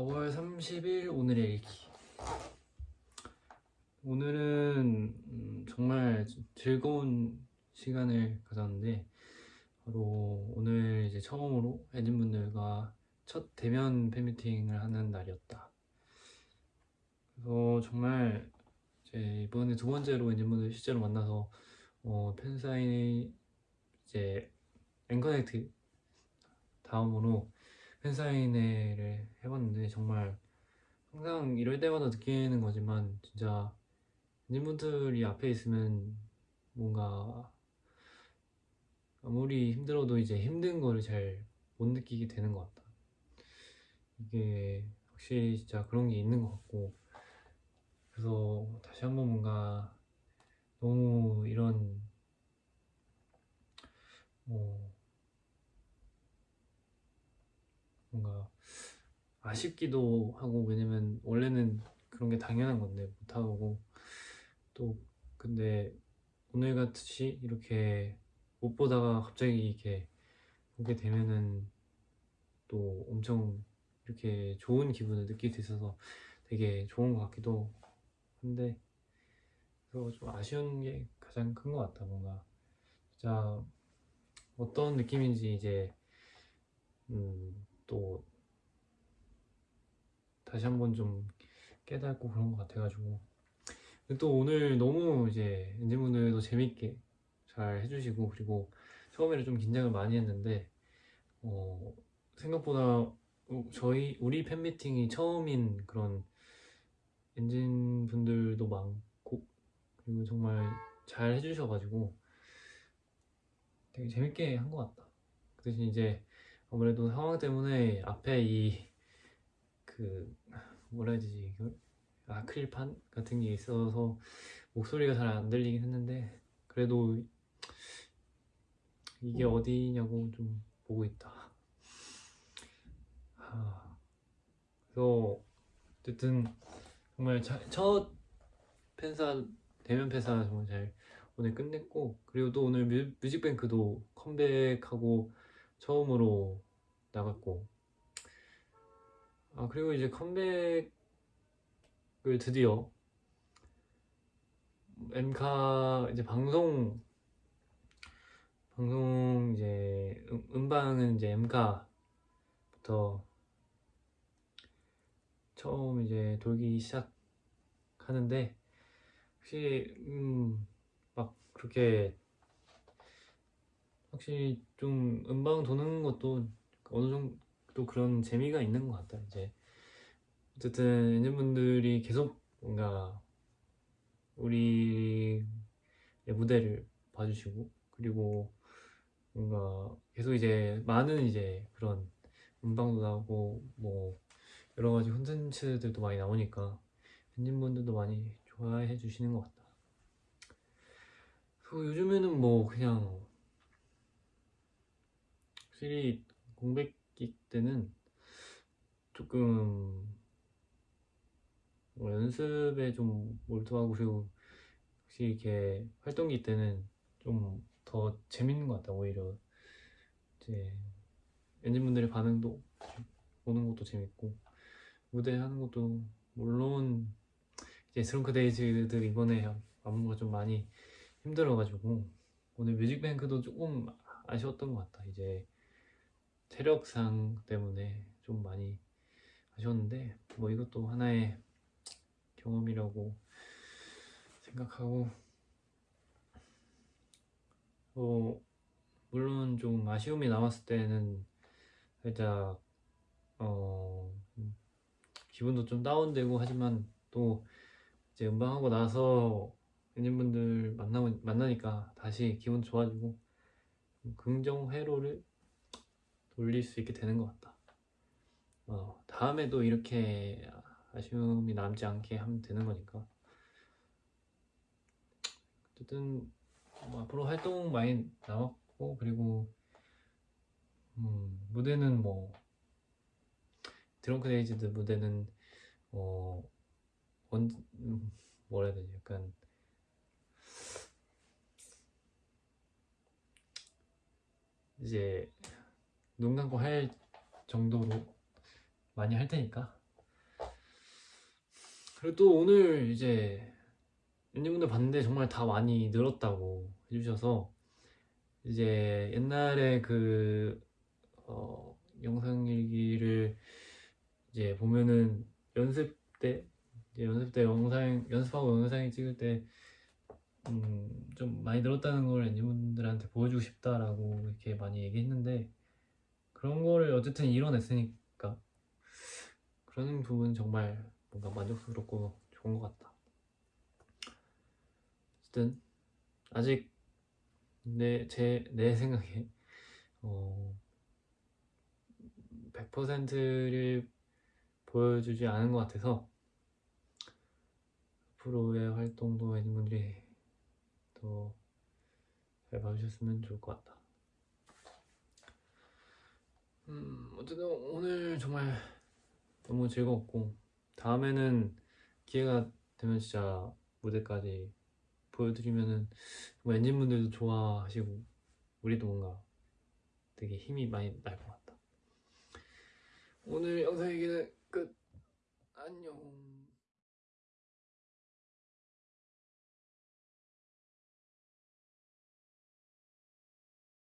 4월 30일 오늘의 일기. 오늘은 음, 정말 즐거운 시간을 가졌는데 바로 오늘 이제 처음으로 엔진분들과 첫 대면 팬미팅을 하는 날이었다. 그래서 정말 이제 이번에 두 번째로 엔진분들 실제로 만나서 어, 팬사인이 이제 앵커넥트 다음으로 팬사인회를 해봤는데 정말 항상 이럴 때마다 느끼는 거지만 진짜 엔진분들이 앞에 있으면 뭔가 아무리 힘들어도 이제 힘든 거를 잘 못 느끼게 되는 것 같다. 이게 확실히 진짜 그런 게 있는 것 같고 그래서 다시 한번 뭔가 너무 이런 뭐 뭔가 아쉽기도 하고 왜냐면 원래는 그런 게 당연한 건데 못하고. 또 근데 오늘 같이 이렇게 못 보다가 갑자기 이렇게 보게 되면은 또 엄청 이렇게 좋은 기분을 느낄 수 있어서 되게 좋은 것 같기도 한데 그래서 좀 아쉬운 게 가장 큰 것 같다 뭔가. 진짜 어떤 느낌인지 이제 음, 또 다시 한번 좀 깨닫고 그런 것 같아가지고 또 오늘 너무 이제 엔진분들도 재밌게 잘 해주시고 그리고 처음에는 좀 긴장을 많이 했는데 어, 생각보다 저희 우리 팬미팅이 처음인 그런 엔진 분들도 많고 그리고 정말 잘 해주셔가지고 되게 재밌게 한 것 같다. 그 대신 이제 아무래도 상황 때문에 앞에 이 그 뭐라 해야 되지? 이걸? 아크릴판 같은 게 있어서 목소리가 잘 안 들리긴 했는데 그래도 이게 어디냐고 좀 보고 있다. 하... 그래서 어쨌든 정말 자, 첫 팬사 대면 팬사 정말 잘 오늘 끝냈고 그리고 또 오늘 뮤, 뮤직뱅크도 컴백하고 처음으로 나갔고. 아 그리고 이제 컴백을 드디어 엠카 이제 방송 방송 이제 음, 음방은 이제 엠카부터 처음 이제 돌기 시작하는데 혹시 음막 그렇게 확실히 좀 음방 도는 것도 어느 정도 그런 재미가 있는 것 같다 이제 어쨌든 엔진분들이 계속 뭔가 우리 무대를 봐주시고 그리고 뭔가 계속 이제 많은 이제 그런 음방도 나오고 뭐 여러 가지 콘텐츠들도 많이 나오니까 엔진분들도 많이 좋아해 주시는 것 같다. 그 요즘에는 뭐 그냥 확실히 공백기 때는 조금 뭐 연습에 좀 몰두하고 그리고 혹시 이렇게 활동기 때는 좀 더 재밌는 것 같다 오히려 이제 엔진분들의 반응도 보는 것도 재밌고 무대 하는 것도 물론 이제 스렁크 데이즈들 이번에 안무가 좀 많이 힘들어가지고 오늘 뮤직뱅크도 조금 아쉬웠던 것 같다. 이제 체력상 때문에 좀 많이 아쉬웠는데 뭐 이것도 하나의 경험이라고 생각하고 어 물론 좀 아쉬움이 남았을 때는 살짝 어 기분도 좀 다운되고 하지만 또 이제 음방하고 나서 엔진분들 만나고 만나니까 다시 기분 좋아지고 긍정 회로를 돌릴 수 있게 되는 것 같다. 어, 다음에도 이렇게 아쉬움이 남지 않게 하면 되는 거니까. 어쨌든 뭐 앞으로 활동 많이 남았고 그리고 음, 무대는 뭐 Drunk-Dazed 무대는 어 원, 음, 뭐라 해야 되지 약간 이제 눈 감고 할 정도로 많이 할 테니까. 그리고 또 오늘 이제 ENGENE분들 봤는데 정말 다 많이 늘었다고 해주셔서 이제 옛날에 그 어, 영상 일기를 이제 보면은 연습 때 연습 때 영상 연습하고 영상을 찍을 때 음, 좀 많이 늘었다는 걸 엔진분들한테 보여주고 싶다라고 이렇게 많이 얘기했는데 그런 거를 어쨌든 이뤄냈으니까 그런 부분 정말 뭔가 만족스럽고 좋은 것 같다. 어쨌든 아직 내 제내 생각에 어 100%를 보여주지 않은 것 같아서 앞으로의 활동도 엔진분들이 더 잘 봐주셨으면 좋을 것 같다. 음, 어쨌든 오늘 정말 너무 즐거웠고 다음에는 기회가 되면 진짜 무대까지 보여드리면은 엔진분들도 좋아하시고 우리도 뭔가 되게 힘이 많이 날 것 같다. 오늘 영상 얘기는 끝. 안녕.